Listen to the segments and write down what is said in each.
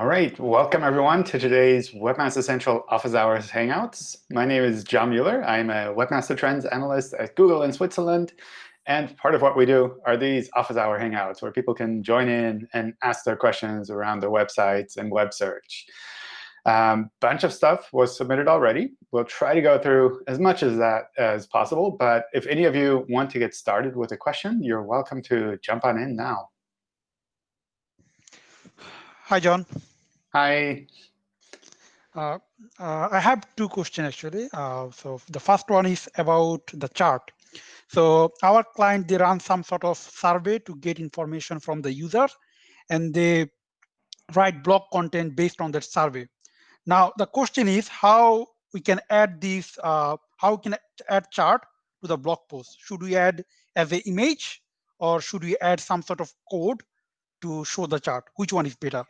All right, welcome everyone to today's Webmaster Central Office Hours Hangouts. My name is John Mueller. I'm a Webmaster Trends Analyst at Google in Switzerland. And part of what we do are these Office Hour Hangouts, where people can join in and ask their questions around their websites and web search. A um, bunch of stuff was submitted already. We'll try to go through as much as that as possible. But if any of you want to get started with a question, you're welcome to jump on in now. Hi, John. Hi. Uh, uh, I have two questions actually. Uh, so the first one is about the chart. So our client, they run some sort of survey to get information from the user, and they write blog content based on that survey. Now the question is how we can add this, uh, how we can add chart to the blog post. Should we add as an image, or should we add some sort of code to show the chart? Which one is better?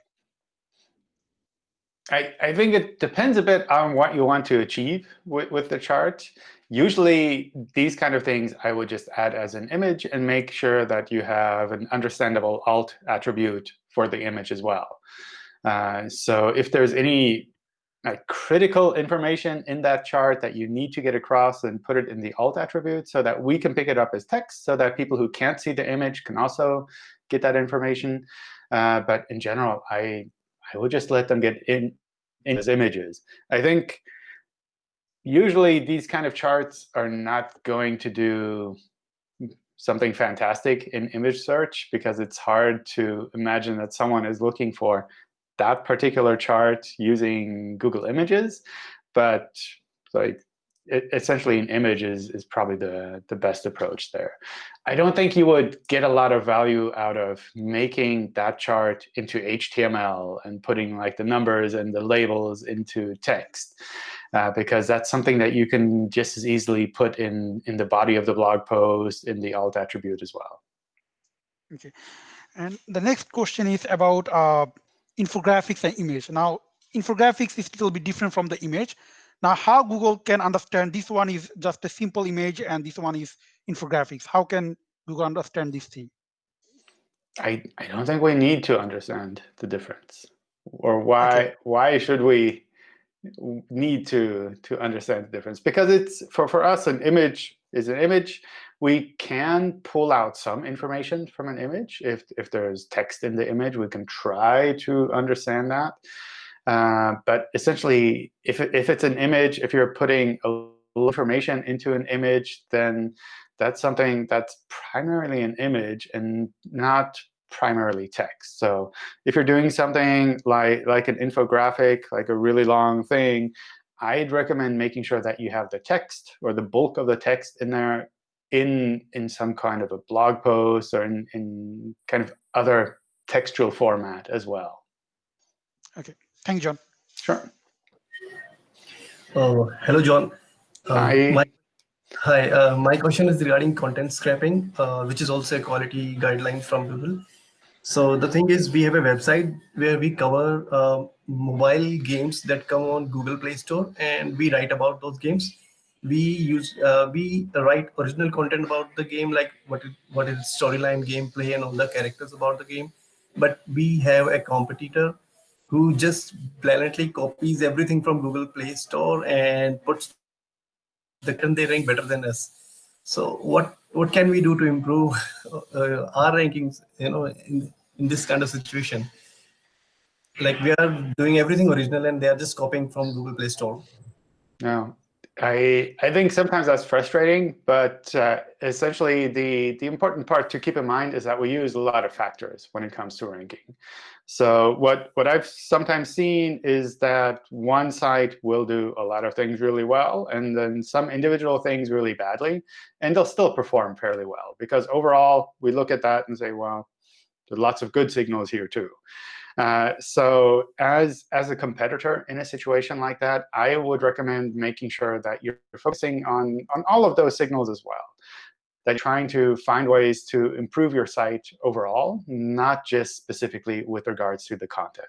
I, I think it depends a bit on what you want to achieve with, with the chart. Usually, these kind of things I would just add as an image and make sure that you have an understandable alt attribute for the image as well. Uh, so if there's any critical information in that chart that you need to get across, then put it in the alt attribute so that we can pick it up as text so that people who can't see the image can also get that information. Uh, but in general, I I would just let them get in, in as images. I think usually these kind of charts are not going to do something fantastic in image search because it's hard to imagine that someone is looking for that particular chart using Google Images. But like it, essentially an image is, is probably the, the best approach there. I don't think you would get a lot of value out of making that chart into HTML and putting like the numbers and the labels into text, uh, because that's something that you can just as easily put in, in the body of the blog post in the alt attribute as well. OK. And the next question is about uh, infographics and image. Now, infographics is a little bit different from the image. Now, how Google can understand this one is just a simple image and this one is infographics? How can Google understand this thing? I, I don't think we need to understand the difference. Or why okay. why should we need to to understand the difference? Because it's for, for us, an image is an image. We can pull out some information from an image. If, if there's text in the image, we can try to understand that. Uh, but essentially, if, if it's an image, if you're putting information into an image, then that's something that's primarily an image and not primarily text. So if you're doing something like, like an infographic, like a really long thing, I'd recommend making sure that you have the text or the bulk of the text in there in, in some kind of a blog post or in, in kind of other textual format as well. OK. Thank you, John. Sure. Oh, hello, John. Um, hi. My, hi. Uh, my question is regarding content scraping, uh, which is also a quality guideline from Google. So the thing is, we have a website where we cover uh, mobile games that come on Google Play Store, and we write about those games. We use uh, we write original content about the game, like what is, what is storyline, gameplay, and all the characters about the game. But we have a competitor who just blatantly copies everything from Google Play Store and puts the and they rank better than us. So what what can we do to improve uh, our rankings? You know, in in this kind of situation, like we are doing everything original and they are just copying from Google Play Store. No, I I think sometimes that's frustrating, but uh, essentially the the important part to keep in mind is that we use a lot of factors when it comes to ranking. So what what I've sometimes seen is that one site will do a lot of things really well, and then some individual things really badly, and they'll still perform fairly well because overall we look at that and say, well, there's lots of good signals here too. Uh, so as, as a competitor in a situation like that, I would recommend making sure that you're focusing on, on all of those signals as well. That trying to find ways to improve your site overall, not just specifically with regards to the content.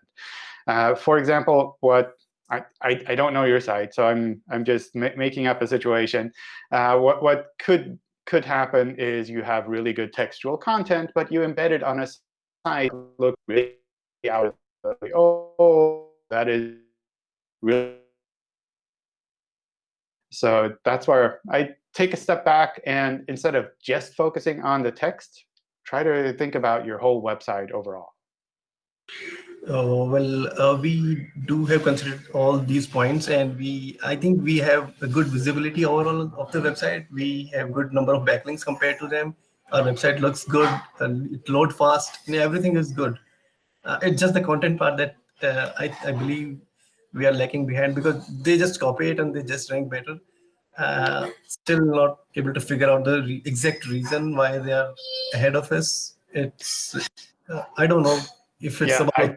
Uh, for example, what I, I, I, don't know your site, so I'm, I'm just ma making up a situation. Uh, what, what could, could happen is you have really good textual content, but you embed it on a site look really out of the oh, that is really. So that's where I take a step back and instead of just focusing on the text, try to think about your whole website overall. Uh, well, uh, we do have considered all these points, and we I think we have a good visibility overall of the website. We have good number of backlinks compared to them. Our website looks good, and it load fast, everything is good. Uh, it's just the content part that uh, I, I believe we are lacking behind because they just copy it and they just rank better. Uh, still not able to figure out the re exact reason why they are ahead of us. It's uh, I don't know if it's yeah, about.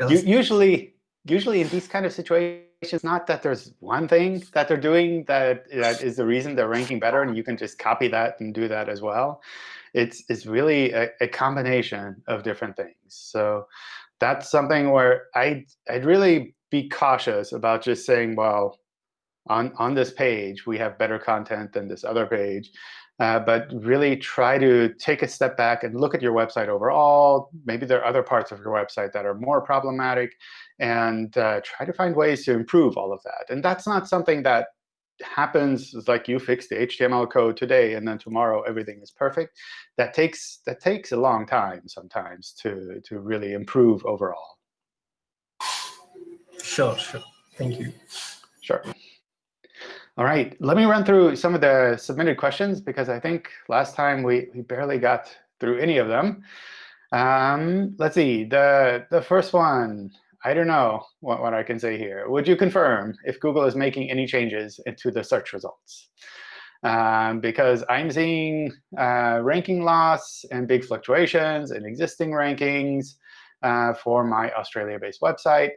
I, usually, usually in these kind of situations, not that there's one thing that they're doing that that is the reason they're ranking better, and you can just copy that and do that as well. It's it's really a, a combination of different things. So that's something where I I'd really be cautious about just saying, well, on, on this page, we have better content than this other page. Uh, but really try to take a step back and look at your website overall. Maybe there are other parts of your website that are more problematic, and uh, try to find ways to improve all of that. And that's not something that happens like you fix the HTML code today, and then tomorrow everything is perfect. That takes that takes a long time sometimes to to really improve overall. Sure, sure. Thank you. Sure. All right, let me run through some of the submitted questions because I think last time we, we barely got through any of them. Um, let's see, the, the first one, I don't know what, what I can say here. Would you confirm if Google is making any changes into the search results? Um, because I'm seeing uh, ranking loss and big fluctuations in existing rankings uh, for my Australia-based website.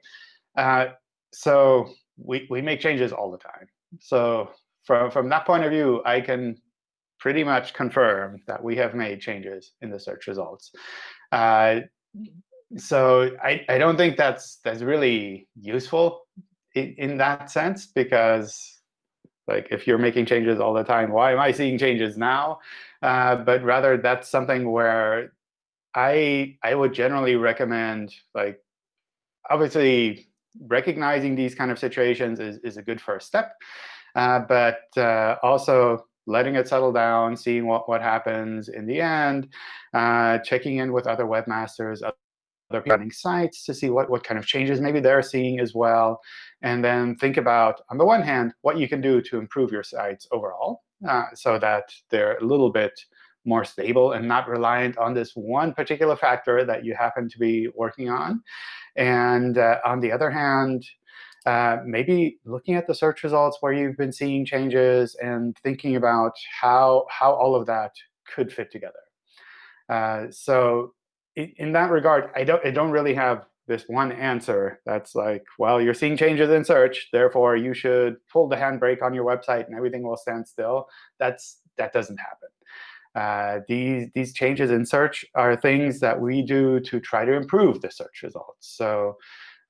Uh, so we, we make changes all the time. So from, from that point of view, I can pretty much confirm that we have made changes in the search results. Uh, so I, I don't think that's that's really useful in, in that sense because like if you're making changes all the time, why am I seeing changes now? Uh, but rather that's something where I I would generally recommend like obviously recognizing these kind of situations is, is a good first step. Uh, but uh, also letting it settle down, seeing what, what happens in the end, uh, checking in with other webmasters, other running sites to see what, what kind of changes maybe they're seeing as well. And then think about, on the one hand, what you can do to improve your sites overall uh, so that they're a little bit more stable and not reliant on this one particular factor that you happen to be working on. And uh, on the other hand, uh, maybe looking at the search results where you've been seeing changes and thinking about how, how all of that could fit together. Uh, so in, in, that regard, I don't, I don't really have this one answer that's like, well, you're seeing changes in search, therefore you should pull the handbrake on your website and everything will stand still. That's, that doesn't happen. Uh, these, these changes in search are things that we do to try to improve the search results. So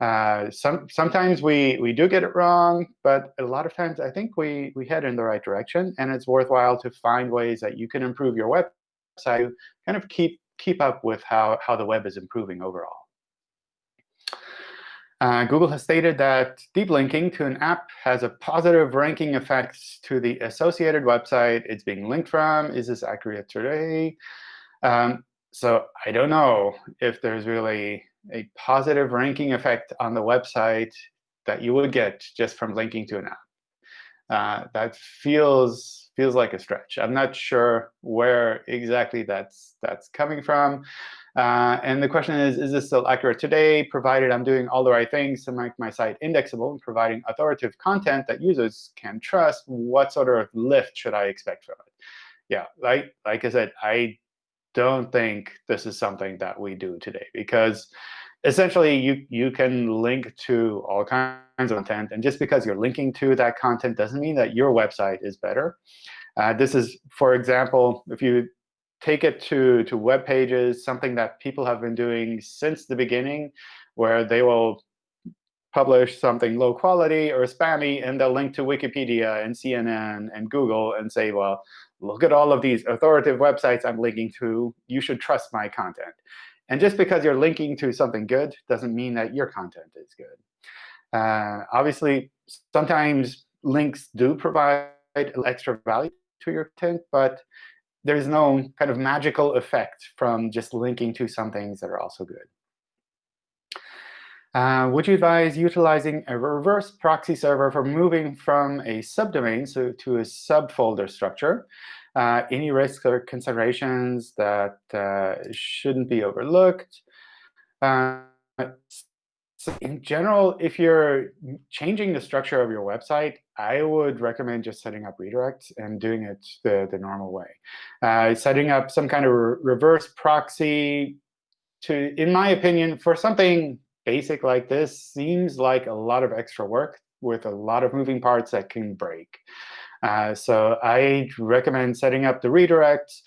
uh, some, sometimes we, we do get it wrong, but a lot of times I think we, we head in the right direction. And it's worthwhile to find ways that you can improve your website, kind of keep, keep up with how, how the web is improving overall. Uh, Google has stated that deep linking to an app has a positive ranking effect to the associated website it's being linked from. Is this accurate today? Um, so I don't know if there's really a positive ranking effect on the website that you would get just from linking to an app. Uh, that feels feels like a stretch. I'm not sure where exactly that's that's coming from. Uh, and the question is, is this still accurate today, provided I'm doing all the right things to make my site indexable and providing authoritative content that users can trust? What sort of lift should I expect from it? Yeah, like, like I said, I don't think this is something that we do today because essentially you, you can link to all kinds of content. And just because you're linking to that content doesn't mean that your website is better. Uh, this is, for example, if you take it to, to web pages, something that people have been doing since the beginning, where they will publish something low quality or spammy, and they'll link to Wikipedia and CNN and Google and say, well, look at all of these authoritative websites I'm linking to. You should trust my content. And just because you're linking to something good doesn't mean that your content is good. Uh, obviously, sometimes links do provide extra value to your content, but there's no kind of magical effect from just linking to some things that are also good. Uh, would you advise utilizing a reverse proxy server for moving from a subdomain so to a subfolder structure? Uh, any risks or considerations that uh, shouldn't be overlooked? In general, if you're changing the structure of your website, I would recommend just setting up redirects and doing it the, the normal way. Uh, setting up some kind of re reverse proxy to, in my opinion, for something basic like this seems like a lot of extra work with a lot of moving parts that can break. Uh, so I recommend setting up the redirects.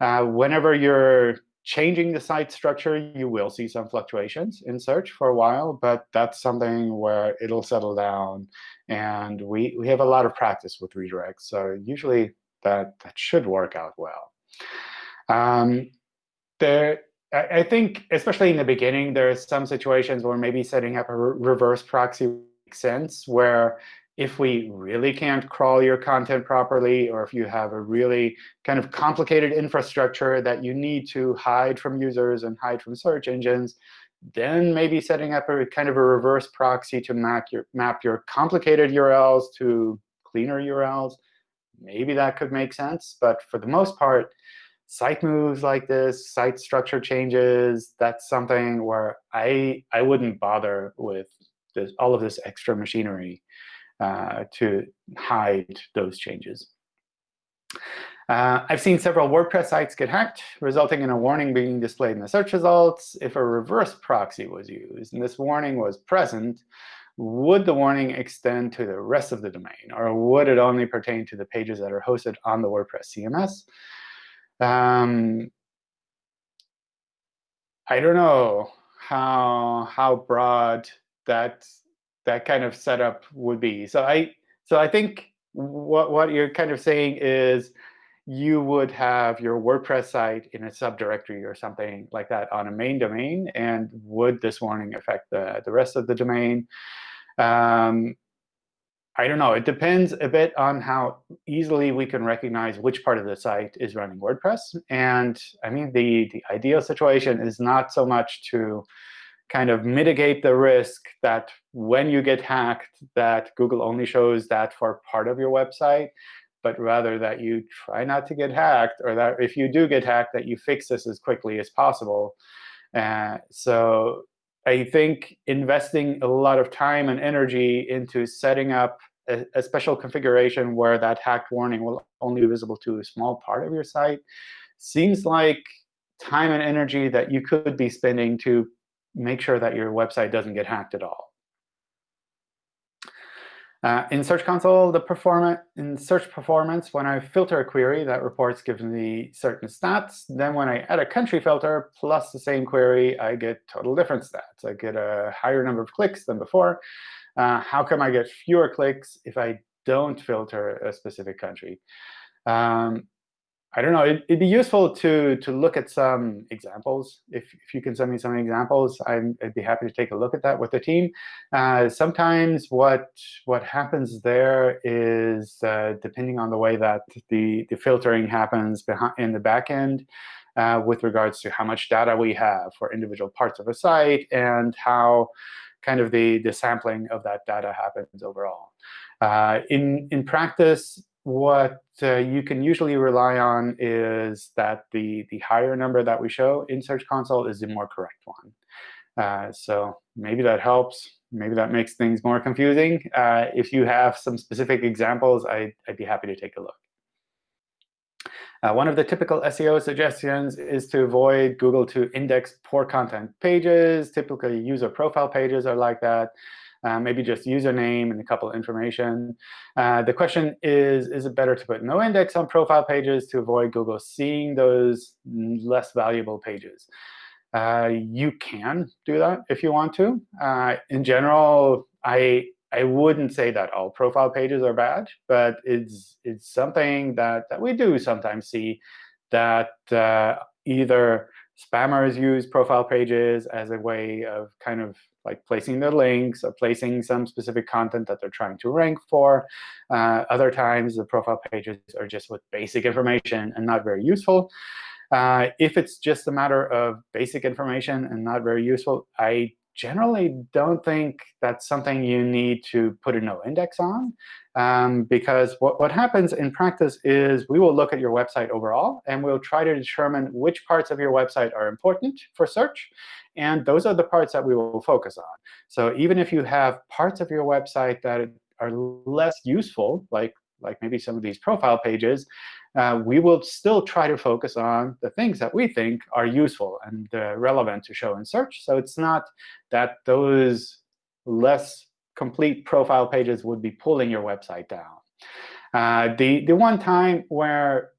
Uh, whenever you're changing the site structure, you will see some fluctuations in search for a while, but that's something where it'll settle down. And we, we have a lot of practice with redirects, so usually that, that should work out well. Um, there, I, think, especially in the beginning, there are some situations where maybe setting up a re reverse proxy makes sense, where if we really can't crawl your content properly, or if you have a really kind of complicated infrastructure that you need to hide from users and hide from search engines, then maybe setting up a kind of a reverse proxy to map your, map your complicated URLs to cleaner URLs, maybe that could make sense. But for the most part, site moves like this, site structure changes, that's something where I, I wouldn't bother with this, all of this extra machinery uh, to hide those changes. Uh, I've seen several WordPress sites get hacked, resulting in a warning being displayed in the search results. If a reverse proxy was used and this warning was present, would the warning extend to the rest of the domain? Or would it only pertain to the pages that are hosted on the WordPress CMS? Um, I don't know how, how broad that that kind of setup would be. So I so I think what what you're kind of saying is you would have your WordPress site in a subdirectory or something like that on a main domain, and would this warning affect the, the rest of the domain? Um, I don't know. It depends a bit on how easily we can recognize which part of the site is running WordPress. And I mean, the, the ideal situation is not so much to kind of mitigate the risk that when you get hacked, that Google only shows that for part of your website, but rather that you try not to get hacked, or that if you do get hacked, that you fix this as quickly as possible. Uh, so I think investing a lot of time and energy into setting up a, a, special configuration where that hacked warning will only be visible to a small part of your site seems like time and energy that you could be spending to make sure that your website doesn't get hacked at all. Uh, in Search Console, the performance in search performance, when I filter a query, that reports gives me certain stats. Then when I add a country filter plus the same query, I get total different stats. I get a higher number of clicks than before. Uh, how come I get fewer clicks if I don't filter a specific country? Um, I don't know. It, would be useful to to look at some examples. If if you can send me some examples, i would be happy to take a look at that with the team. Uh, sometimes what what happens there is uh, depending on the way that the the filtering happens behind in the backend. Uh, with regards to how much data we have for individual parts of a site and how kind of the, the sampling of that data happens overall. Uh, in, in practice, what uh, you can usually rely on is that the, the higher number that we show in Search Console is the more correct one. Uh, so maybe that helps. Maybe that makes things more confusing. Uh, if you have some specific examples, I'd, I'd be happy to take a look. Uh, one of the typical SEO suggestions is to avoid Google to index poor content pages. Typically, user profile pages are like that uh, maybe just username and a couple of information. Uh, the question is, is it better to put no index on profile pages to avoid Google seeing those less valuable pages? Uh, you can do that if you want to. Uh, in general, I I wouldn't say that all profile pages are bad, but it's it's something that that we do sometimes see that uh, either Spammers use profile pages as a way of kind of like placing their links or placing some specific content that they're trying to rank for. Uh, other times, the profile pages are just with basic information and not very useful. Uh, if it's just a matter of basic information and not very useful, I generally don't think that's something you need to put a no index on. Um, because what, what happens in practice is we will look at your website overall, and we'll try to determine which parts of your website are important for search. And those are the parts that we will focus on. So even if you have parts of your website that are less useful, like, like maybe some of these profile pages, uh, we will still try to focus on the things that we think are useful and uh, relevant to show in search. So it's not that those less complete profile pages would be pulling your website down. Uh, the, the one time where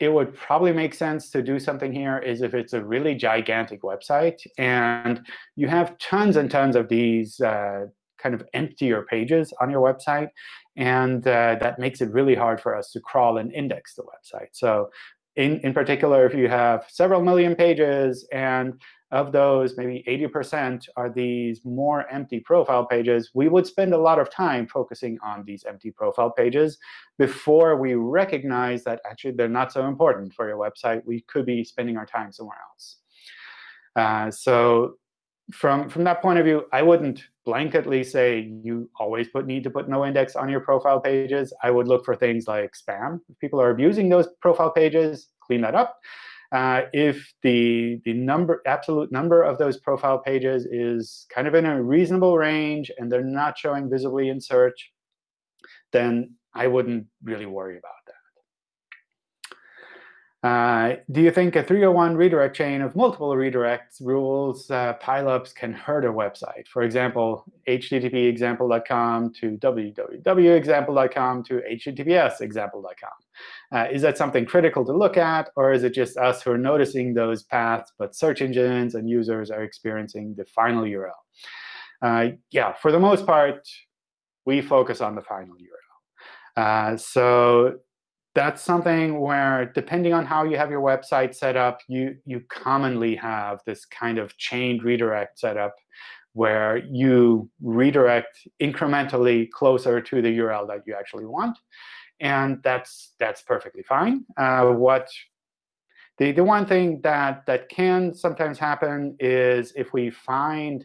it would probably make sense to do something here is if it's a really gigantic website and you have tons and tons of these uh, kind of emptier pages on your website. And uh, that makes it really hard for us to crawl and index the website. So in, in particular, if you have several million pages and of those, maybe 80% are these more empty profile pages, we would spend a lot of time focusing on these empty profile pages before we recognize that actually they're not so important for your website. We could be spending our time somewhere else. Uh, so from, from that point of view, I wouldn't blanketly say you always put need to put no index on your profile pages. I would look for things like spam. If people are abusing those profile pages, clean that up. Uh, if the, the number, absolute number of those profile pages is kind of in a reasonable range and they're not showing visibly in search, then I wouldn't really worry about that. Uh, do you think a 301 redirect chain of multiple redirects rules uh, pileups can hurt a website? For example, http example.com to www.example.com to https example.com. Uh, is that something critical to look at, or is it just us who are noticing those paths, but search engines and users are experiencing the final URL? Uh, yeah, for the most part, we focus on the final URL. Uh, so that's something where, depending on how you have your website set up, you, you commonly have this kind of chained redirect setup where you redirect incrementally closer to the URL that you actually want. And that's, that's perfectly fine. Uh, what the, the one thing that, that can sometimes happen is if we find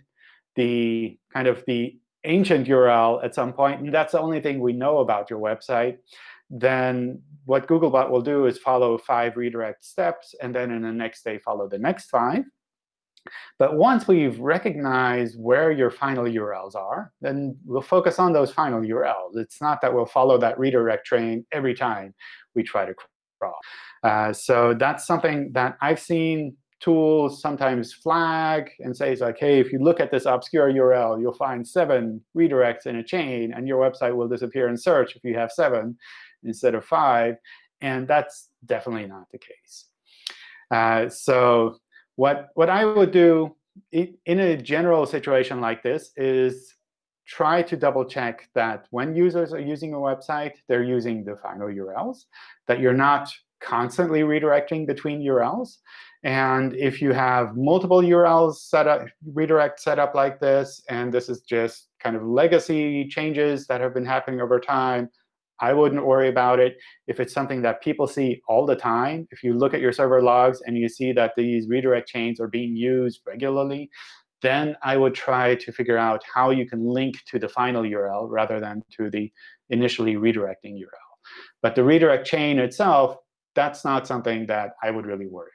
the kind of the ancient URL at some point, and that's the only thing we know about your website, then what Googlebot will do is follow five redirect steps, and then in the next day follow the next five. But once we've recognized where your final URLs are, then we'll focus on those final URLs. It's not that we'll follow that redirect train every time we try to crawl. Uh, so that's something that I've seen tools sometimes flag and say, like, hey, if you look at this obscure URL, you'll find seven redirects in a chain, and your website will disappear in search if you have seven instead of 5. And that's definitely not the case. Uh, so what, what I would do in a general situation like this is try to double check that when users are using a website, they're using the final URLs, that you're not constantly redirecting between URLs. And if you have multiple URLs set up, redirect set up like this, and this is just kind of legacy changes that have been happening over time, I wouldn't worry about it. If it's something that people see all the time, if you look at your server logs and you see that these redirect chains are being used regularly, then I would try to figure out how you can link to the final URL rather than to the initially redirecting URL. But the redirect chain itself, that's not something that I would really worry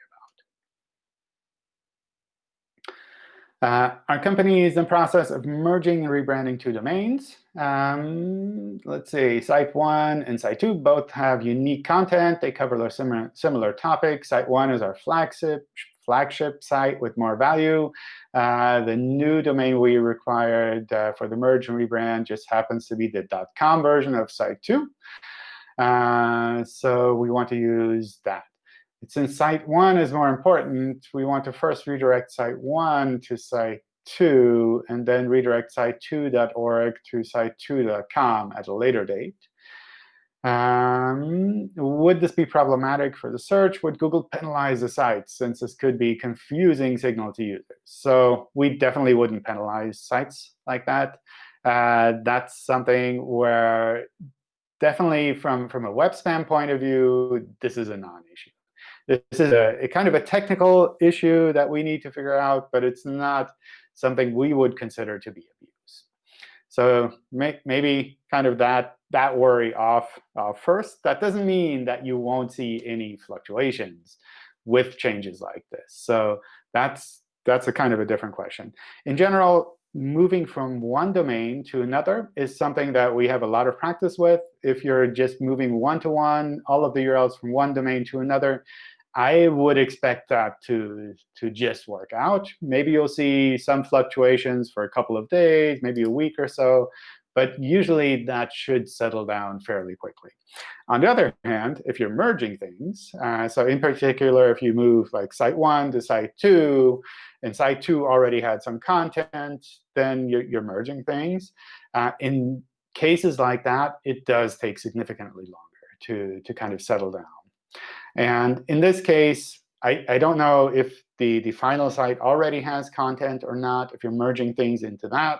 Uh, our company is in the process of merging and rebranding two domains. Um, let's see, Site 1 and Site 2 both have unique content. They cover similar, similar topics. Site 1 is our flagship, flagship site with more value. Uh, the new domain we required uh, for the merge and rebrand just happens to be the .com version of Site 2. Uh, so we want to use that. Since site 1 is more important, we want to first redirect site 1 to site 2, and then redirect site2.org to site2.com at a later date. Um, would this be problematic for the search? Would Google penalize the site, since this could be confusing signal to users? So we definitely wouldn't penalize sites like that. Uh, that's something where definitely from, from a web spam point of view, this is a non-issue. This is a, a, kind of a technical issue that we need to figure out, but it's not something we would consider to be abuse. So make, maybe kind of that, that worry off uh, first. That doesn't mean that you won't see any fluctuations with changes like this. So that's, that's a kind of a different question. In general, moving from one domain to another is something that we have a lot of practice with. If you're just moving one-to-one, -one, all of the URLs from one domain to another, I would expect that to, to just work out. Maybe you'll see some fluctuations for a couple of days, maybe a week or so. But usually, that should settle down fairly quickly. On the other hand, if you're merging things, uh, so in particular, if you move like site 1 to site 2, and site 2 already had some content, then you're, you're merging things. Uh, in cases like that, it does take significantly longer to, to kind of settle down. And in this case, I, I don't know if the, the final site already has content or not, if you're merging things into that.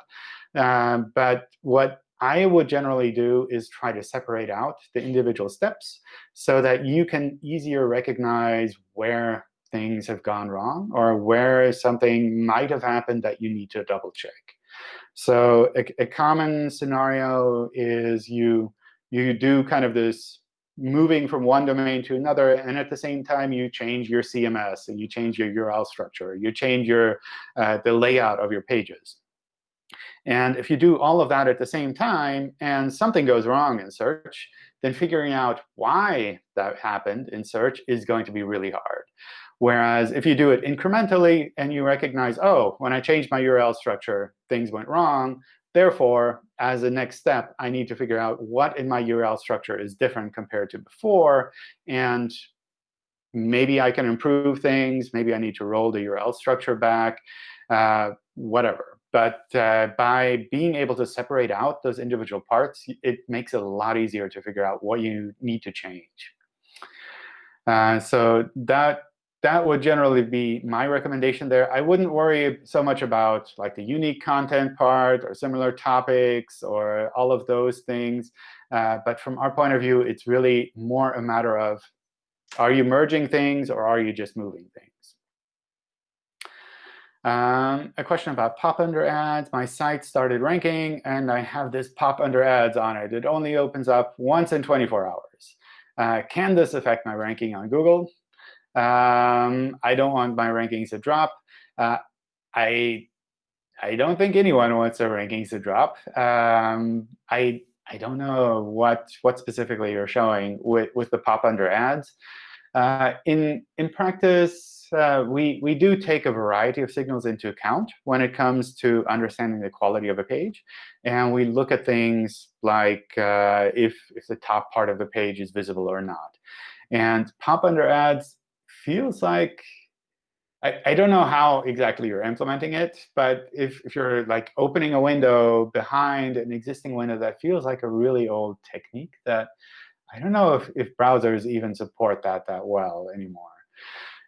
Uh, but what I would generally do is try to separate out the individual steps so that you can easier recognize where things have gone wrong or where something might have happened that you need to double check. So a, a common scenario is you, you do kind of this moving from one domain to another, and at the same time, you change your CMS, and you change your URL structure, you change your uh, the layout of your pages. And if you do all of that at the same time, and something goes wrong in search, then figuring out why that happened in search is going to be really hard. Whereas if you do it incrementally and you recognize, oh, when I changed my URL structure, things went wrong, Therefore, as a next step, I need to figure out what in my URL structure is different compared to before. And maybe I can improve things. Maybe I need to roll the URL structure back, uh, whatever. But uh, by being able to separate out those individual parts, it makes it a lot easier to figure out what you need to change. Uh, so that that would generally be my recommendation there. I wouldn't worry so much about like the unique content part or similar topics or all of those things. Uh, but from our point of view, it's really more a matter of are you merging things or are you just moving things? Um, a question about pop under ads. My site started ranking, and I have this pop under ads on it. It only opens up once in 24 hours. Uh, can this affect my ranking on Google? Um, I don't want my rankings to drop. Uh, I I don't think anyone wants their rankings to drop. Um, I I don't know what what specifically you're showing with with the pop under ads. Uh, in in practice, uh, we we do take a variety of signals into account when it comes to understanding the quality of a page, and we look at things like uh, if if the top part of the page is visible or not. And pop under ads feels like I, I don't know how exactly you're implementing it, but if, if you're like opening a window behind an existing window, that feels like a really old technique that I don't know if, if browsers even support that that well anymore.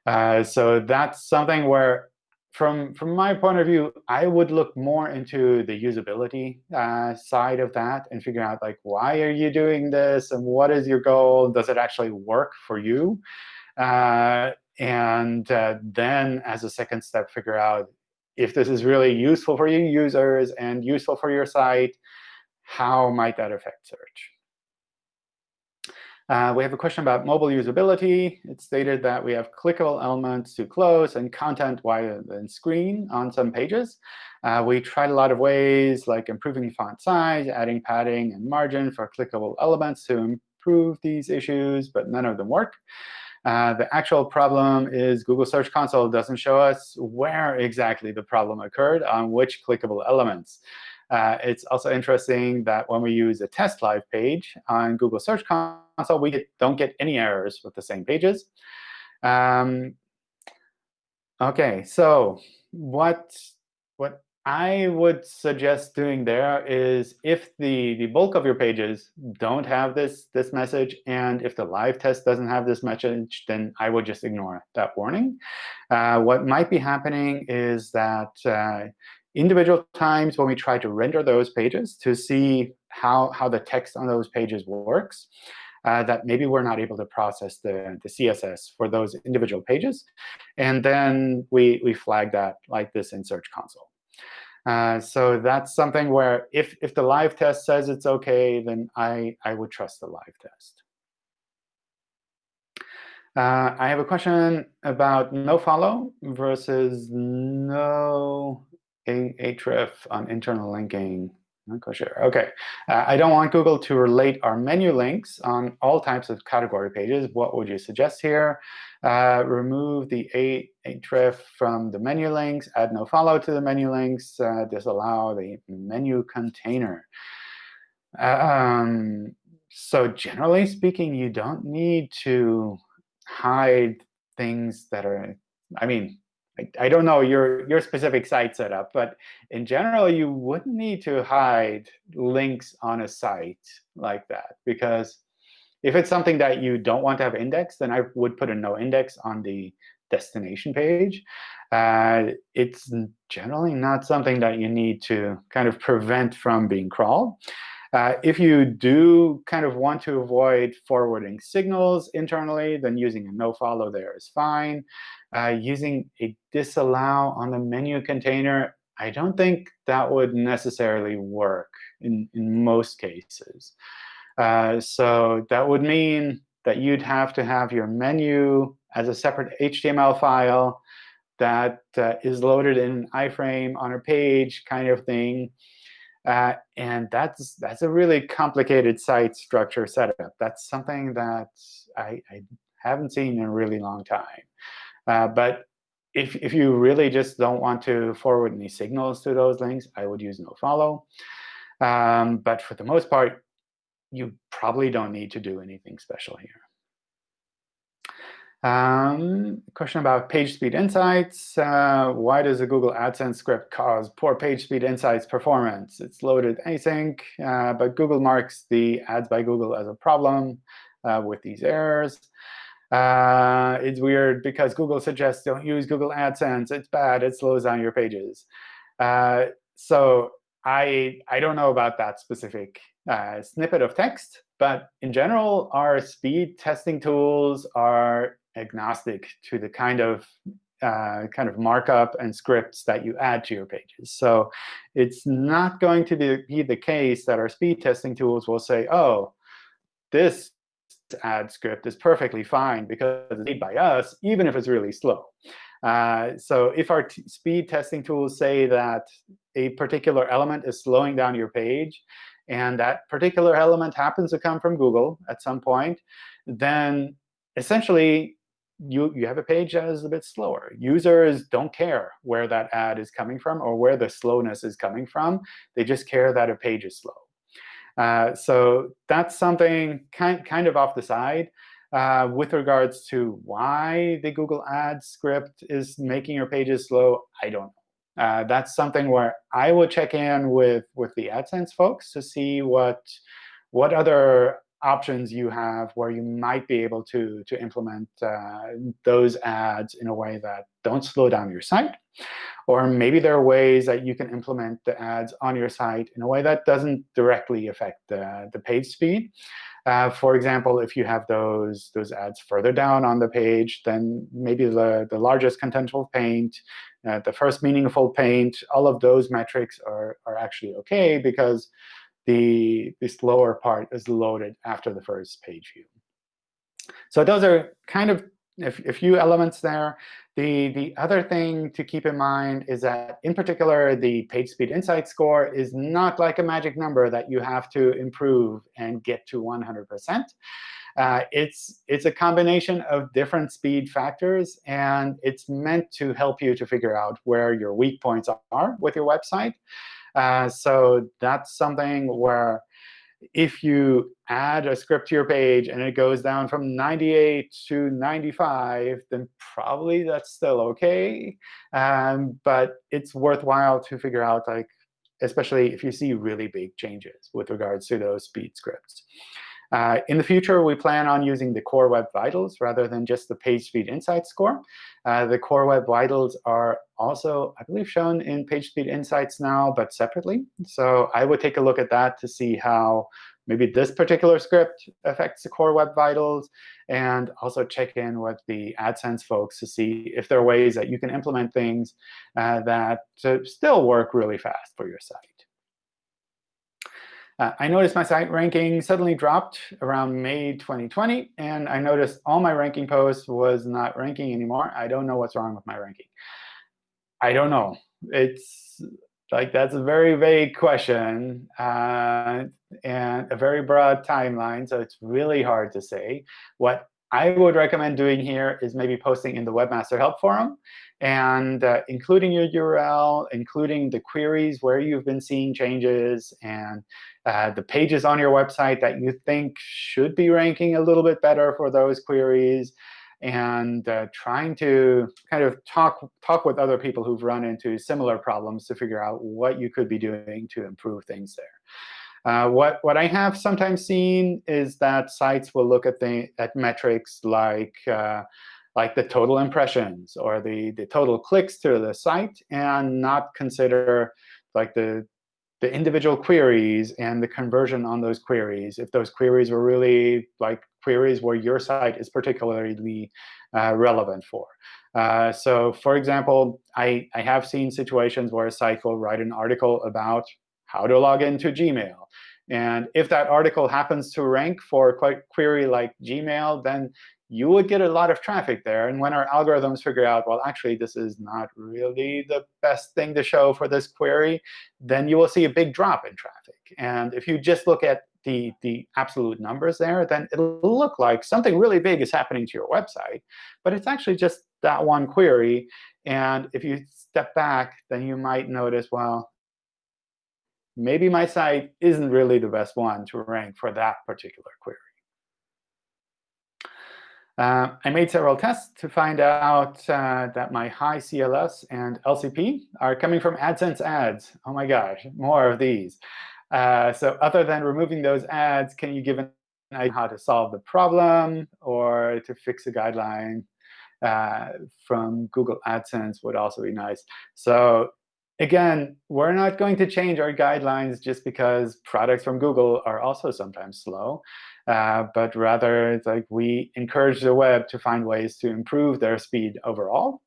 Uh, so that's something where, from, from my point of view, I would look more into the usability uh, side of that and figure out, like, why are you doing this? And what is your goal? Does it actually work for you? Uh, and uh, then, as a second step, figure out if this is really useful for your users and useful for your site, how might that affect search? Uh, we have a question about mobile usability. It's stated that we have clickable elements too close and content wider than screen on some pages. Uh, we tried a lot of ways, like improving font size, adding padding and margin for clickable elements to improve these issues, but none of them work. Uh, the actual problem is Google Search Console doesn't show us where exactly the problem occurred on which clickable elements. Uh, it's also interesting that when we use a test live page on Google Search Console, we get, don't get any errors with the same pages. Um, OK, so what, what I would suggest doing there is if the, the bulk of your pages don't have this, this message, and if the live test doesn't have this message, then I would just ignore that warning. Uh, what might be happening is that uh, individual times when we try to render those pages to see how, how the text on those pages works, uh, that maybe we're not able to process the, the CSS for those individual pages. And then we, we flag that like this in Search Console. Uh, so that's something where if, if the live test says it's OK, then I, I would trust the live test. Uh, I have a question about nofollow versus no href on internal linking. Kosher. OK. Uh, I don't want Google to relate our menu links on all types of category pages. What would you suggest here? Uh, remove the href from the menu links, add nofollow to the menu links, uh, disallow the menu container. Um, so generally speaking, you don't need to hide things that are, I mean, I, don't know your, your specific site setup, but in general, you wouldn't need to hide links on a site like that. Because if it's something that you don't want to have indexed, then I would put a no index on the destination page. Uh, it's generally not something that you need to kind of prevent from being crawled. Uh, if you do kind of want to avoid forwarding signals internally, then using a nofollow there is fine. Uh, using a disallow on the menu container, I don't think that would necessarily work in, in most cases. Uh, so that would mean that you'd have to have your menu as a separate HTML file that uh, is loaded in an iframe on a page kind of thing. Uh, and that's that's a really complicated site structure setup. That's something that I, I haven't seen in a really long time. Uh, but if, if you really just don't want to forward any signals to those links, I would use nofollow. Um, but for the most part, you probably don't need to do anything special here. Um, question about page speed insights. Uh, why does a Google AdSense script cause poor page speed insights performance? It's loaded async, uh, but Google marks the ads by Google as a problem uh, with these errors. Uh, it's weird because Google suggests don't use Google AdSense. It's bad. It slows down your pages. Uh, so I, I don't know about that specific uh, snippet of text. But in general, our speed testing tools are agnostic to the kind of uh, kind of markup and scripts that you add to your pages. So it's not going to be the case that our speed testing tools will say, oh, this ad script is perfectly fine because it's made by us, even if it's really slow. Uh, so if our speed testing tools say that a particular element is slowing down your page, and that particular element happens to come from Google at some point, then essentially you, you have a page that is a bit slower. Users don't care where that ad is coming from or where the slowness is coming from. They just care that a page is slow. Uh, so that's something kind, kind of off the side. Uh, with regards to why the Google Ads script is making your pages slow, I don't know. Uh, that's something where I would check in with, with the AdSense folks to see what, what other options you have where you might be able to, to implement uh, those ads in a way that don't slow down your site. Or maybe there are ways that you can implement the ads on your site in a way that doesn't directly affect the, the page speed. Uh, for example, if you have those, those ads further down on the page, then maybe the, the largest contentful paint, uh, the first meaningful paint, all of those metrics are, are actually OK because the, the slower part is loaded after the first page view. So those are kind of a, a few elements there. The, the other thing to keep in mind is that, in particular, the page speed insight score is not like a magic number that you have to improve and get to 100%. Uh, it's, it's a combination of different speed factors, and it's meant to help you to figure out where your weak points are with your website. Uh, so that's something where if you add a script to your page and it goes down from 98 to 95, then probably that's still OK. Um, but it's worthwhile to figure out, like, especially if you see really big changes with regards to those speed scripts. Uh, in the future, we plan on using the Core Web Vitals rather than just the Page Speed Insights score. Uh, the Core Web Vitals are also, I believe, shown in PageSpeed Insights now, but separately. So I would take a look at that to see how maybe this particular script affects the Core Web Vitals, and also check in with the AdSense folks to see if there are ways that you can implement things uh, that still work really fast for your site. Uh, I noticed my site ranking suddenly dropped around May 2020. And I noticed all my ranking posts was not ranking anymore. I don't know what's wrong with my ranking. I don't know. It's like that's a very vague question uh, and a very broad timeline. So it's really hard to say. What I would recommend doing here is maybe posting in the Webmaster Help Forum and uh, including your URL, including the queries where you've been seeing changes, and uh, the pages on your website that you think should be ranking a little bit better for those queries, and uh, trying to kind of talk, talk with other people who've run into similar problems to figure out what you could be doing to improve things there. Uh, what, what I have sometimes seen is that sites will look at, the, at metrics like uh, like the total impressions or the, the total clicks to the site and not consider like the, the individual queries and the conversion on those queries, if those queries were really like queries where your site is particularly uh, relevant for. Uh, so for example, I, I have seen situations where a site will write an article about how to log into Gmail. And if that article happens to rank for a query like Gmail, then you would get a lot of traffic there. And when our algorithms figure out, well, actually, this is not really the best thing to show for this query, then you will see a big drop in traffic. And if you just look at the, the absolute numbers there, then it'll look like something really big is happening to your website. But it's actually just that one query. And if you step back, then you might notice, well, maybe my site isn't really the best one to rank for that particular query. Uh, I made several tests to find out uh, that my high CLS and LCP are coming from AdSense ads. Oh my gosh, more of these. Uh, so other than removing those ads, can you give an idea how to solve the problem or to fix a guideline uh, from Google AdSense would also be nice. So again, we're not going to change our guidelines just because products from Google are also sometimes slow. Uh, but rather it's like we encourage the web to find ways to improve their speed overall.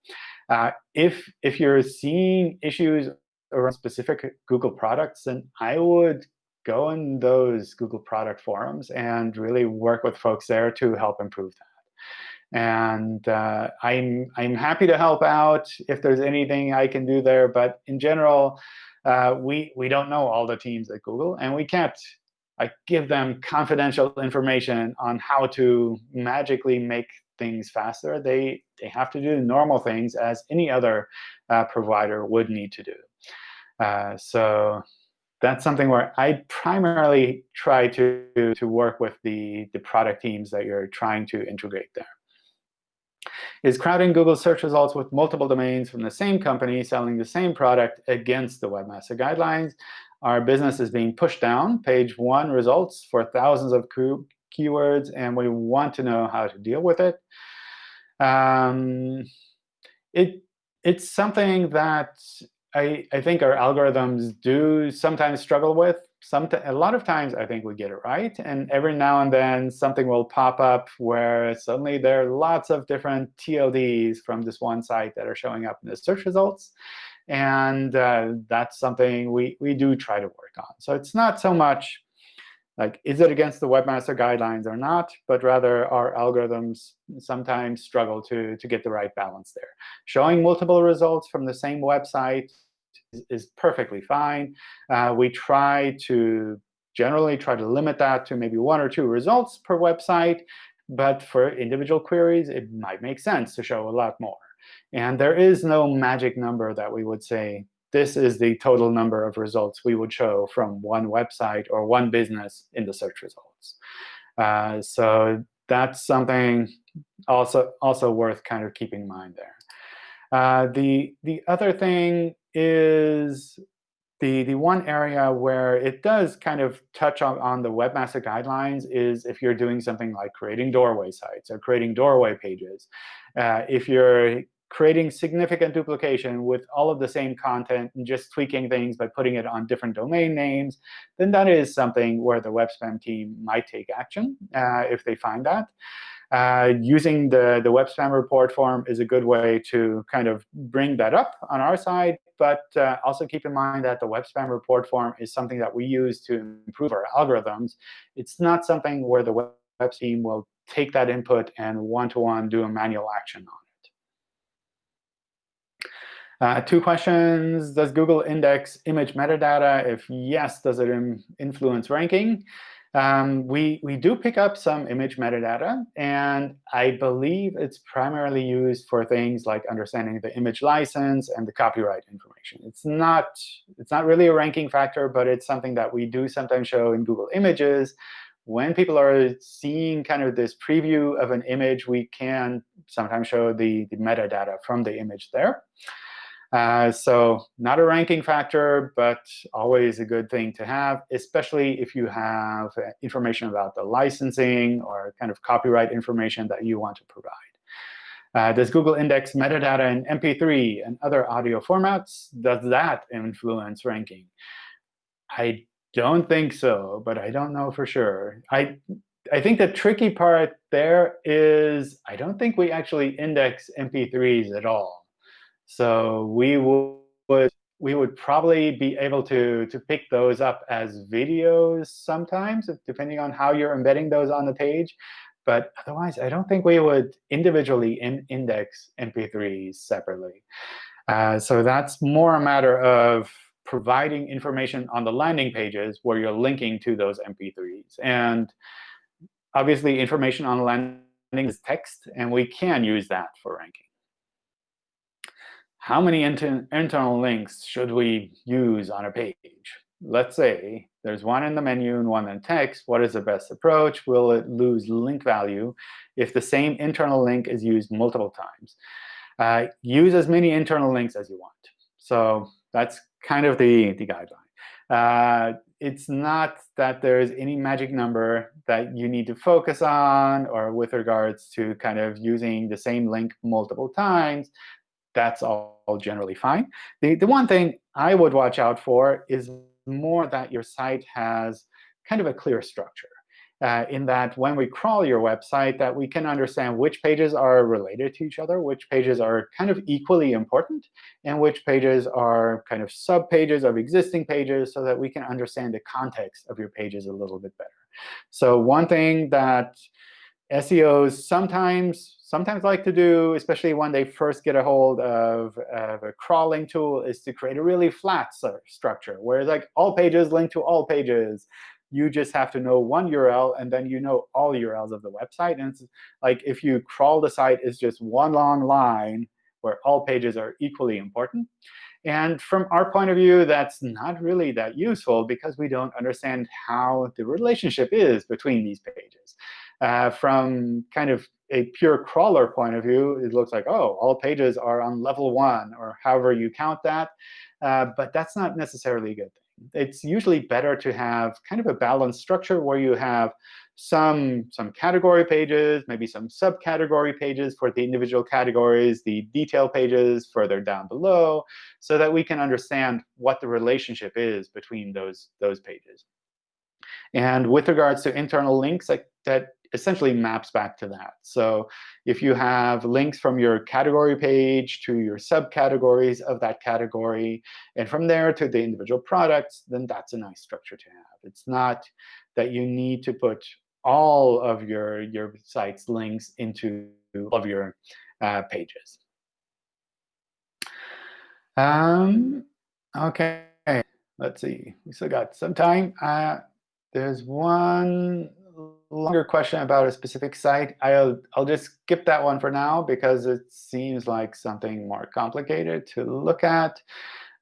Uh, if, if you're seeing issues around specific Google products, then I would go in those Google product forums and really work with folks there to help improve that. And uh, I'm, I'm happy to help out if there's anything I can do there. But in general, uh, we, we don't know all the teams at Google, and we can't I give them confidential information on how to magically make things faster. They, they have to do normal things as any other uh, provider would need to do. Uh, so that's something where I primarily try to, to work with the, the product teams that you're trying to integrate there. Is crowding Google search results with multiple domains from the same company selling the same product against the Webmaster Guidelines? Our business is being pushed down, page one results for thousands of keywords, and we want to know how to deal with it. Um, it it's something that I, I think our algorithms do sometimes struggle with. Some a lot of times, I think we get it right. And every now and then, something will pop up where suddenly there are lots of different TLDs from this one site that are showing up in the search results. And uh, that's something we, we do try to work on. So it's not so much like, is it against the webmaster guidelines or not, but rather our algorithms sometimes struggle to, to get the right balance there. Showing multiple results from the same website is, perfectly fine. Uh, we try to generally try to limit that to maybe one or two results per website. But for individual queries, it might make sense to show a lot more. And there is no magic number that we would say this is the total number of results we would show from one website or one business in the search results. Uh, so that's something also also worth kind of keeping in mind there. Uh, the the other thing is the, the one area where it does kind of touch on, on the webmaster guidelines is if you're doing something like creating doorway sites or creating doorway pages. Uh, if you're creating significant duplication with all of the same content and just tweaking things by putting it on different domain names, then that is something where the web spam team might take action uh, if they find that. Uh, using the, the web spam report form is a good way to kind of bring that up on our side. But uh, also keep in mind that the web spam report form is something that we use to improve our algorithms. It's not something where the web team will take that input and one-to-one -one do a manual action on it. Uh, two questions. Does Google index image metadata? If yes, does it influence ranking? Um, we, we do pick up some image metadata, and I believe it's primarily used for things like understanding the image license and the copyright information. It's not, it's not really a ranking factor, but it's something that we do sometimes show in Google Images. When people are seeing kind of this preview of an image, we can sometimes show the, the metadata from the image there. Uh, so not a ranking factor, but always a good thing to have, especially if you have uh, information about the licensing or kind of copyright information that you want to provide. Uh, does Google index metadata in MP3 and other audio formats? Does that influence ranking? I don't think so, but I don't know for sure. I, I think the tricky part there is I don't think we actually index MP3s at all. So we would we would probably be able to, to pick those up as videos sometimes, depending on how you're embedding those on the page. But otherwise, I don't think we would individually in index MP3s separately. Uh, so that's more a matter of providing information on the landing pages where you're linking to those MP3s. And obviously, information on landing is text, and we can use that for ranking how many inter internal links should we use on a page? Let's say there's one in the menu and one in text. What is the best approach? Will it lose link value if the same internal link is used multiple times? Uh, use as many internal links as you want. So that's kind of the, the guideline. Uh, it's not that there's any magic number that you need to focus on or with regards to kind of using the same link multiple times that's all generally fine. The, the one thing I would watch out for is more that your site has kind of a clear structure. Uh, in that when we crawl your website, that we can understand which pages are related to each other, which pages are kind of equally important, and which pages are kind of sub-pages of existing pages so that we can understand the context of your pages a little bit better. So one thing that SEOs sometimes sometimes like to do, especially when they first get a hold of, of a crawling tool, is to create a really flat structure, where like all pages link to all pages. You just have to know one URL, and then you know all URLs of the website. And it's like if you crawl the site, it's just one long line where all pages are equally important. And from our point of view, that's not really that useful because we don't understand how the relationship is between these pages. Uh, from kind of a pure crawler point of view, it looks like, oh, all pages are on level one, or however you count that. Uh, but that's not necessarily a good thing. It's usually better to have kind of a balanced structure where you have some, some category pages, maybe some subcategory pages for the individual categories, the detail pages further down below, so that we can understand what the relationship is between those, those pages. And with regards to internal links, like that essentially maps back to that. So if you have links from your category page to your subcategories of that category, and from there to the individual products, then that's a nice structure to have. It's not that you need to put all of your, your site's links into all of your uh, pages. Um, OK, let's see. We still got some time. Uh, there's one longer question about a specific site. I'll, I'll just skip that one for now because it seems like something more complicated to look at.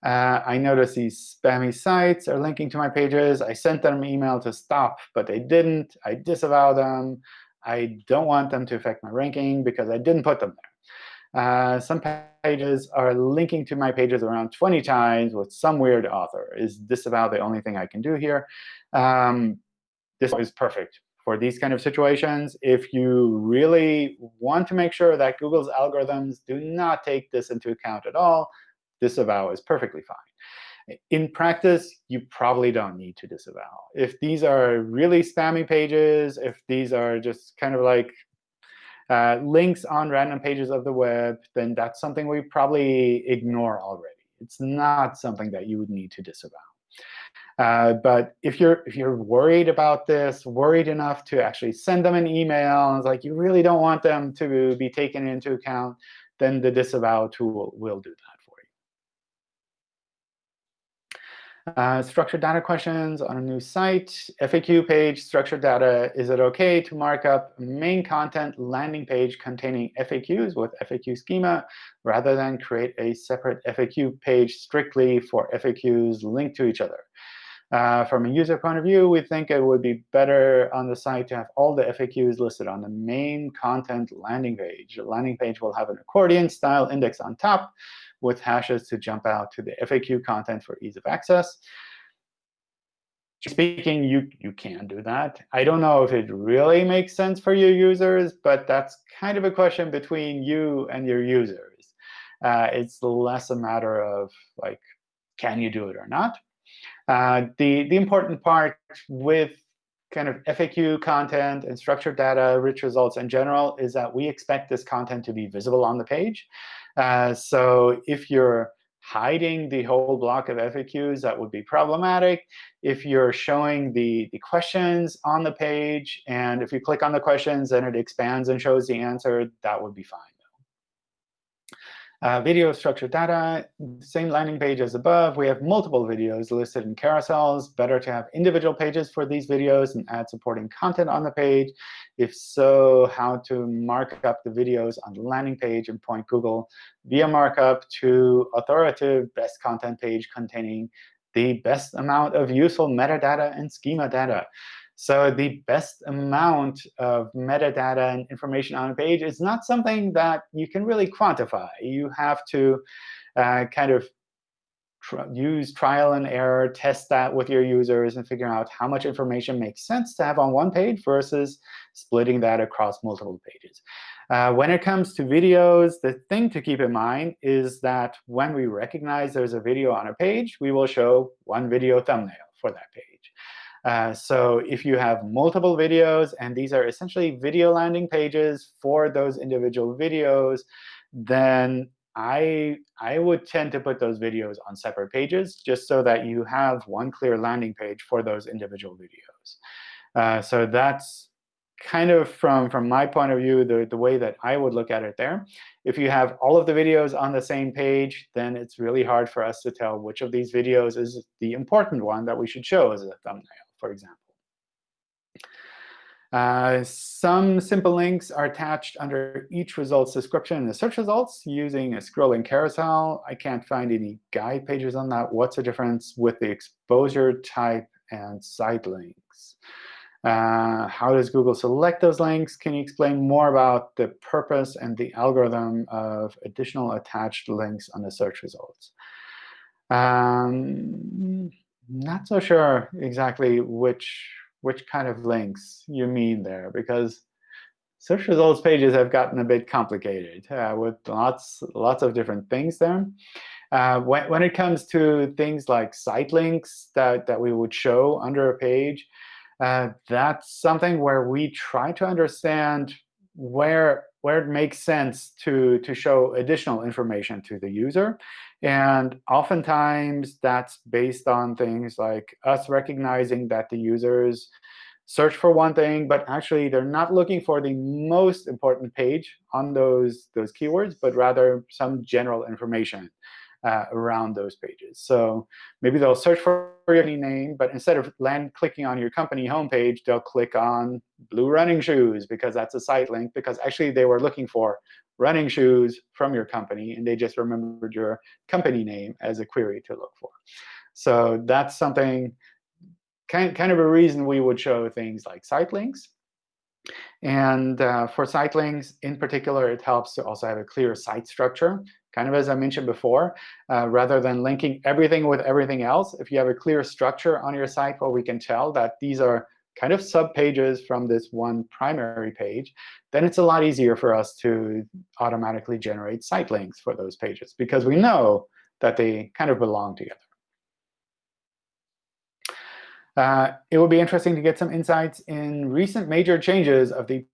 Uh, I notice these spammy sites are linking to my pages. I sent them an email to stop, but they didn't. I disavow them. I don't want them to affect my ranking because I didn't put them there. Uh, some pages are linking to my pages around 20 times with some weird author. Is disavow the only thing I can do here? Um, this is perfect for these kind of situations. If you really want to make sure that Google's algorithms do not take this into account at all, disavow is perfectly fine. In practice, you probably don't need to disavow. If these are really spammy pages, if these are just kind of like uh, links on random pages of the web, then that's something we probably ignore already. It's not something that you would need to disavow. Uh, but if you're if you're worried about this, worried enough to actually send them an email, and it's like you really don't want them to be taken into account, then the disavow tool will do that. For you. Uh, structured data questions on a new site, FAQ page, structured data. Is it OK to mark up main content landing page containing FAQs with FAQ schema rather than create a separate FAQ page strictly for FAQs linked to each other? Uh, from a user point of view, we think it would be better on the site to have all the FAQs listed on the main content landing page. The landing page will have an accordion-style index on top with hashes to jump out to the FAQ content for ease of access. Speaking, you, you can do that. I don't know if it really makes sense for your users, but that's kind of a question between you and your users. Uh, it's less a matter of, like, can you do it or not? Uh, the, the important part with kind of FAQ content and structured data, rich results in general, is that we expect this content to be visible on the page. Uh, so if you're hiding the whole block of FAQs, that would be problematic. If you're showing the, the questions on the page, and if you click on the questions and it expands and shows the answer, that would be fine. Uh, video structured data, same landing page as above. We have multiple videos listed in carousels. Better to have individual pages for these videos and add supporting content on the page. If so, how to mark up the videos on the landing page and point Google via markup to authoritative best content page containing the best amount of useful metadata and schema data. So the best amount of metadata and information on a page is not something that you can really quantify. You have to uh, kind of tr use trial and error, test that with your users, and figure out how much information makes sense to have on one page versus splitting that across multiple pages. Uh, when it comes to videos, the thing to keep in mind is that when we recognize there's a video on a page, we will show one video thumbnail for that page. Uh, so if you have multiple videos, and these are essentially video landing pages for those individual videos, then I, I would tend to put those videos on separate pages just so that you have one clear landing page for those individual videos. Uh, so that's kind of from, from my point of view, the, the way that I would look at it there. If you have all of the videos on the same page, then it's really hard for us to tell which of these videos is the important one that we should show as a thumbnail for example. Uh, some simple links are attached under each results description in the search results using a scrolling carousel. I can't find any guide pages on that. What's the difference with the exposure type and site links? Uh, how does Google select those links? Can you explain more about the purpose and the algorithm of additional attached links on the search results? Um, not so sure exactly which which kind of links you mean there, because search results pages have gotten a bit complicated uh, with lots lots of different things there. Uh, when, when it comes to things like site links that, that we would show under a page, uh, that's something where we try to understand where where it makes sense to, to show additional information to the user. And oftentimes, that's based on things like us recognizing that the users search for one thing, but actually they're not looking for the most important page on those, those keywords, but rather some general information uh, around those pages. So maybe they'll search for your name, but instead of land clicking on your company homepage, they'll click on blue running shoes because that's a site link, because actually they were looking for running shoes from your company, and they just remembered your company name as a query to look for. So that's something, kind, kind of a reason we would show things like site links. And uh, for site links, in particular, it helps to also have a clear site structure. Kind of as I mentioned before, uh, rather than linking everything with everything else, if you have a clear structure on your site where we can tell that these are kind of sub-pages from this one primary page, then it's a lot easier for us to automatically generate site links for those pages, because we know that they kind of belong together. Uh, it would be interesting to get some insights in recent major changes of the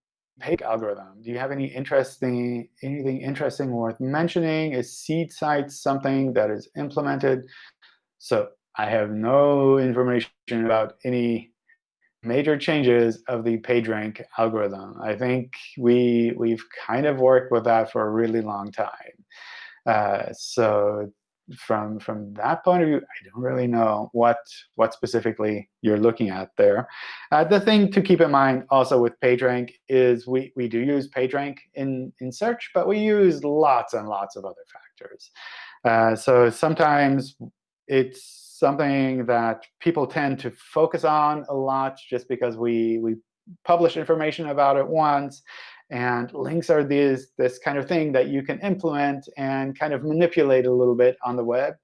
PAGE algorithm. Do you have any interesting anything interesting worth mentioning? Is seed site something that is implemented? So I have no information about any major changes of the PageRank algorithm. I think we we've kind of worked with that for a really long time. Uh, so from from that point of view, I don't really know what what specifically you're looking at there. Uh, the thing to keep in mind also with PageRank is we we do use PageRank in in search, but we use lots and lots of other factors. Uh, so sometimes it's something that people tend to focus on a lot just because we we publish information about it once. And links are these, this kind of thing that you can implement and kind of manipulate a little bit on the web.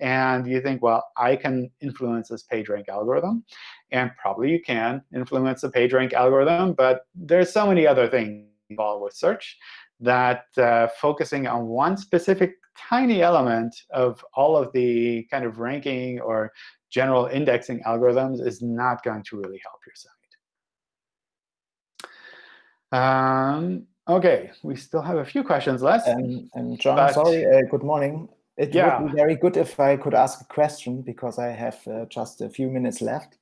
And you think, well, I can influence this PageRank algorithm. And probably you can influence the PageRank algorithm. But there's so many other things involved with search that uh, focusing on one specific tiny element of all of the kind of ranking or general indexing algorithms is not going to really help your site. Um, OK, we still have a few questions left. And, and John, but, sorry, uh, good morning. It yeah. would be very good if I could ask a question, because I have uh, just a few minutes left.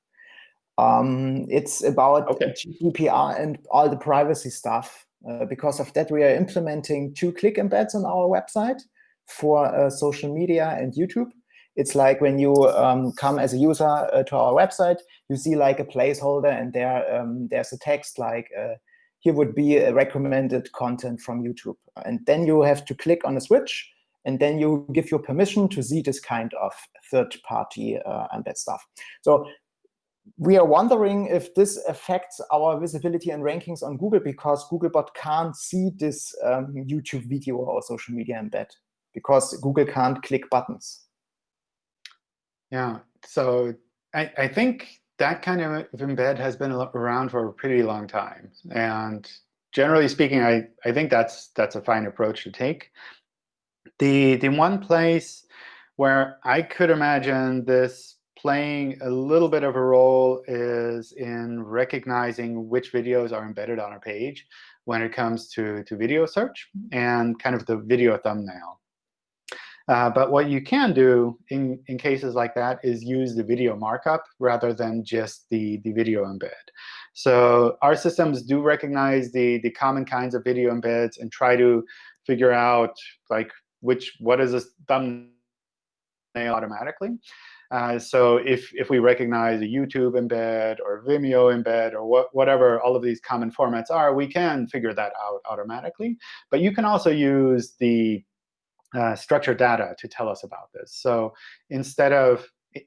Um, it's about okay. GDPR and all the privacy stuff. Uh, because of that, we are implementing two-click embeds on our website for uh, social media and YouTube. It's like when you um, come as a user uh, to our website, you see like a placeholder, and there um, there's a text like uh, here would be a recommended content from YouTube. And then you have to click on a switch, and then you give your permission to see this kind of third-party uh, embed stuff. So we are wondering if this affects our visibility and rankings on Google because Googlebot can't see this um, YouTube video or social media embed because Google can't click buttons. Yeah, so I, I think that kind of embed has been around for a pretty long time. And generally speaking, I, I think that's that's a fine approach to take. The, the one place where I could imagine this playing a little bit of a role is in recognizing which videos are embedded on a page when it comes to, to video search and kind of the video thumbnail. Uh, but what you can do in, in cases like that is use the video markup rather than just the, the video embed. So our systems do recognize the, the common kinds of video embeds and try to figure out like which what is a thumbnail automatically. Uh, so if, if we recognize a YouTube embed or Vimeo embed or what, whatever all of these common formats are, we can figure that out automatically. But you can also use the uh, structured data to tell us about this. So instead of,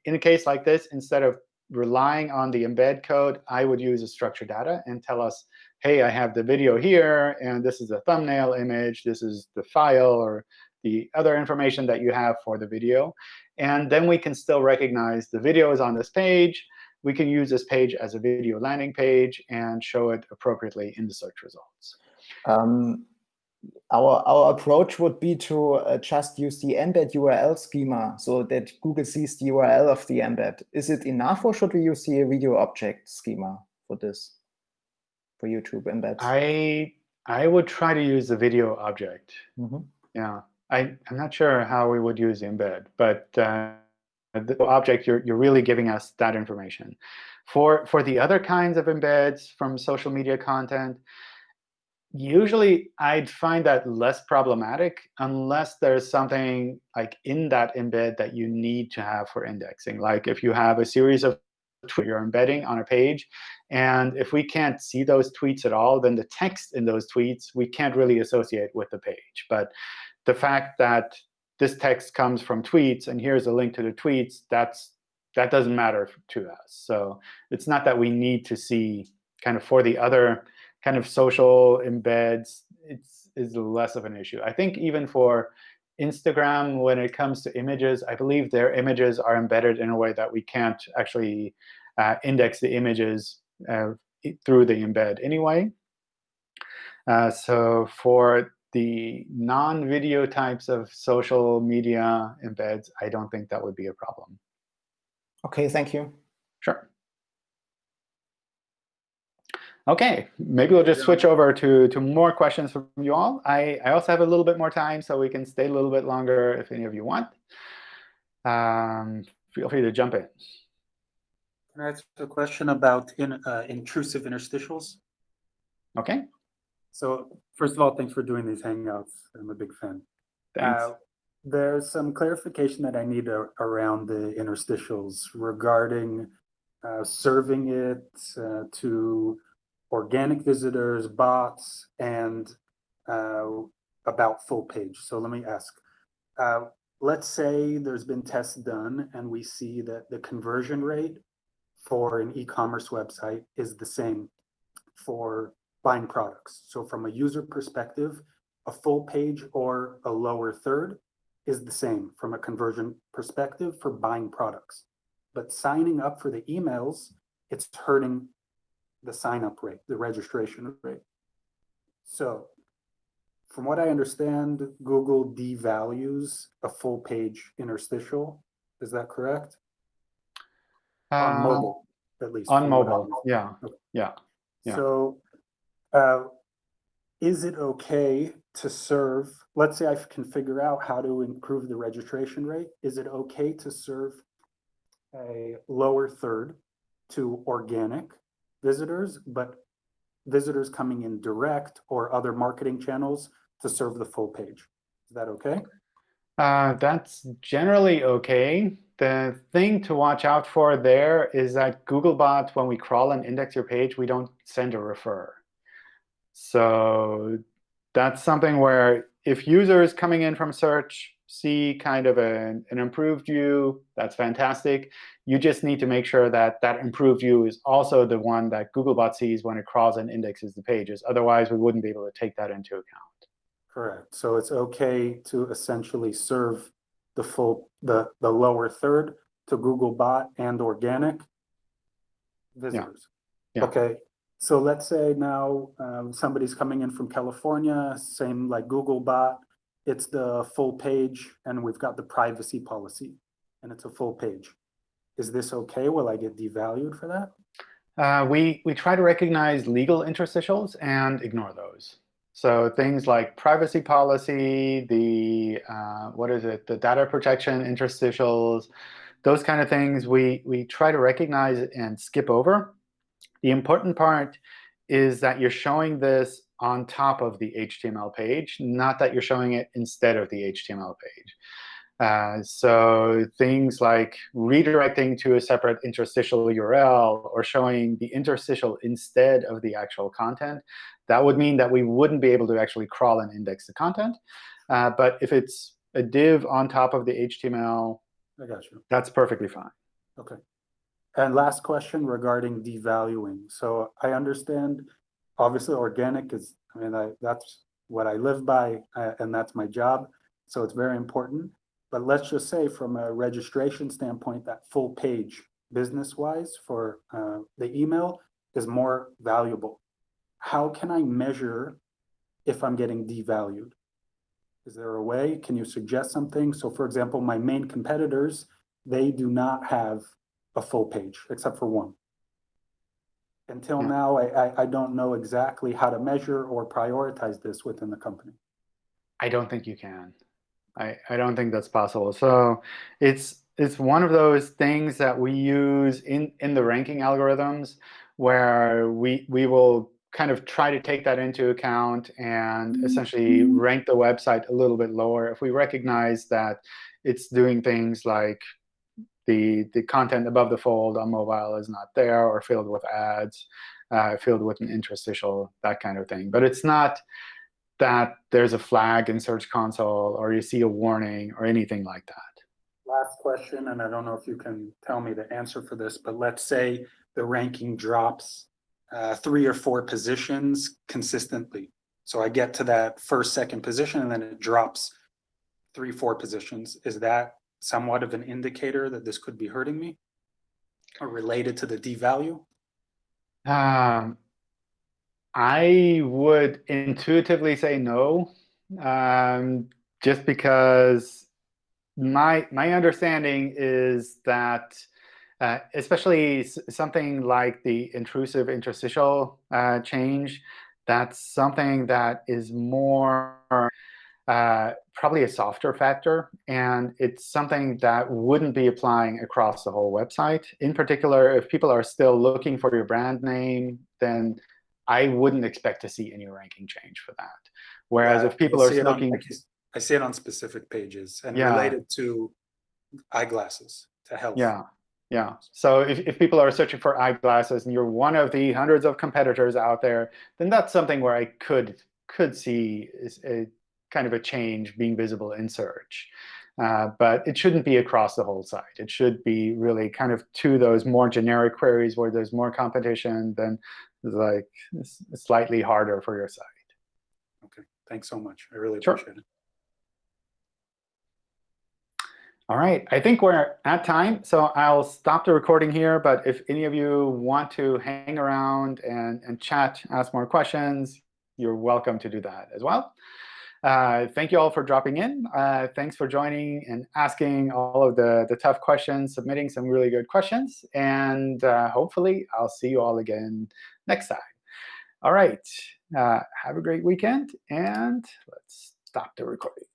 in a case like this, instead of relying on the embed code, I would use a structured data and tell us, hey, I have the video here, and this is the thumbnail image, this is the file, or the other information that you have for the video. And then we can still recognize the video is on this page. We can use this page as a video landing page and show it appropriately in the search results. Um, our our approach would be to uh, just use the embed URL schema so that Google sees the URL of the embed. Is it enough, or should we use the video object schema for this, for YouTube embeds? I I would try to use the video object. Mm -hmm. Yeah, I I'm not sure how we would use embed, but uh, the object you're you're really giving us that information. For for the other kinds of embeds from social media content, usually, I'd find that less problematic unless there's something like in that embed that you need to have for indexing. Like if you have a series of tweets you're embedding on a page, and if we can't see those tweets at all, then the text in those tweets we can't really associate with the page. But the fact that this text comes from tweets, and here's a link to the tweets, that's that doesn't matter to us. So it's not that we need to see kind of for the other kind of social embeds, it's is less of an issue. I think even for Instagram, when it comes to images, I believe their images are embedded in a way that we can't actually uh, index the images uh, through the embed anyway. Uh, so for the non-video types of social media embeds, I don't think that would be a problem. OK, thank you. Sure. OK, maybe we'll just switch over to, to more questions from you all. I, I also have a little bit more time, so we can stay a little bit longer if any of you want. Um, feel free to jump in. Can I ask a question about in, uh, intrusive interstitials? OK. So first of all, thanks for doing these Hangouts. I'm a big fan. Thanks. Uh, there's some clarification that I need a, around the interstitials regarding uh, serving it uh, to organic visitors, bots, and uh, about full page. So let me ask, uh, let's say there's been tests done and we see that the conversion rate for an e-commerce website is the same for buying products. So from a user perspective, a full page or a lower third is the same from a conversion perspective for buying products. But signing up for the emails, it's hurting the sign up rate, the registration rate. So from what I understand, Google devalues a full page interstitial. Is that correct? Uh, on mobile, at least. On mobile, yeah. Okay. yeah. Yeah. So uh, is it okay to serve, let's say I can figure out how to improve the registration rate. Is it okay to serve a lower third to organic visitors, but visitors coming in direct or other marketing channels to serve the full page. Is that OK? Uh, that's generally OK. The thing to watch out for there is that Googlebot, when we crawl and index your page, we don't send a refer. So that's something where if users coming in from search see kind of an, an improved view, that's fantastic. You just need to make sure that that improved view is also the one that Googlebot sees when it crawls and indexes the pages. Otherwise, we wouldn't be able to take that into account. Correct. So it's OK to essentially serve the full the the lower third to Googlebot and organic visitors. Yeah. Yeah. OK. So let's say now um, somebody's coming in from California, same like Googlebot it's the full page and we've got the privacy policy and it's a full page. Is this OK? Will I get devalued for that? Uh, we, we try to recognize legal interstitials and ignore those. So things like privacy policy, the uh, what is it, the data protection interstitials, those kind of things we, we try to recognize and skip over. The important part is that you're showing this on top of the HTML page, not that you're showing it instead of the HTML page. Uh, so things like redirecting to a separate interstitial URL or showing the interstitial instead of the actual content, that would mean that we wouldn't be able to actually crawl and index the content. Uh, but if it's a div on top of the HTML, I got you. that's perfectly fine. OK. And last question regarding devaluing. So I understand obviously organic is, I mean, I, that's what I live by uh, and that's my job. So it's very important. But let's just say from a registration standpoint, that full page business-wise for uh, the email is more valuable. How can I measure if I'm getting devalued? Is there a way? Can you suggest something? So for example, my main competitors, they do not have a full page except for one until now, I, I, I don't know exactly how to measure or prioritize this within the company. I don't think you can. I, I don't think that's possible. So it's it's one of those things that we use in, in the ranking algorithms where we we will kind of try to take that into account and mm-hmm. essentially mm-hmm. rank the website a little bit lower if we recognize that it's doing things like the, the content above the fold on mobile is not there or filled with ads, uh, filled with an interstitial, that kind of thing. But it's not that there's a flag in Search Console or you see a warning or anything like that. Last question, and I don't know if you can tell me the answer for this, but let's say the ranking drops uh, three or four positions consistently. So I get to that first, second position, and then it drops three, four positions. Is that somewhat of an indicator that this could be hurting me or related to the d value? Um, I would intuitively say no, um, just because my my understanding is that uh, especially something like the intrusive interstitial uh, change, that's something that is more uh, probably a softer factor. And it's something that wouldn't be applying across the whole website. In particular, if people are still looking for your brand name, then I wouldn't expect to see any ranking change for that. Whereas yeah, if people are looking... On, I see it on specific pages and yeah. related to eyeglasses to health. Yeah, yeah. So if, if people are searching for eyeglasses and you're one of the hundreds of competitors out there, then that's something where I could could see a kind of a change being visible in search. Uh, but it shouldn't be across the whole site. It should be really kind of to those more generic queries where there's more competition, then like slightly harder for your site. OK, thanks so much. I really sure. appreciate it. All right, I think we're at time, so I'll stop the recording here. But if any of you want to hang around and, and chat, ask more questions, you're welcome to do that as well. Uh, thank you all for dropping in. Uh, thanks for joining and asking all of the, the tough questions, submitting some really good questions. And uh, hopefully, I'll see you all again next time. All right, uh, have a great weekend. And let's stop the recording.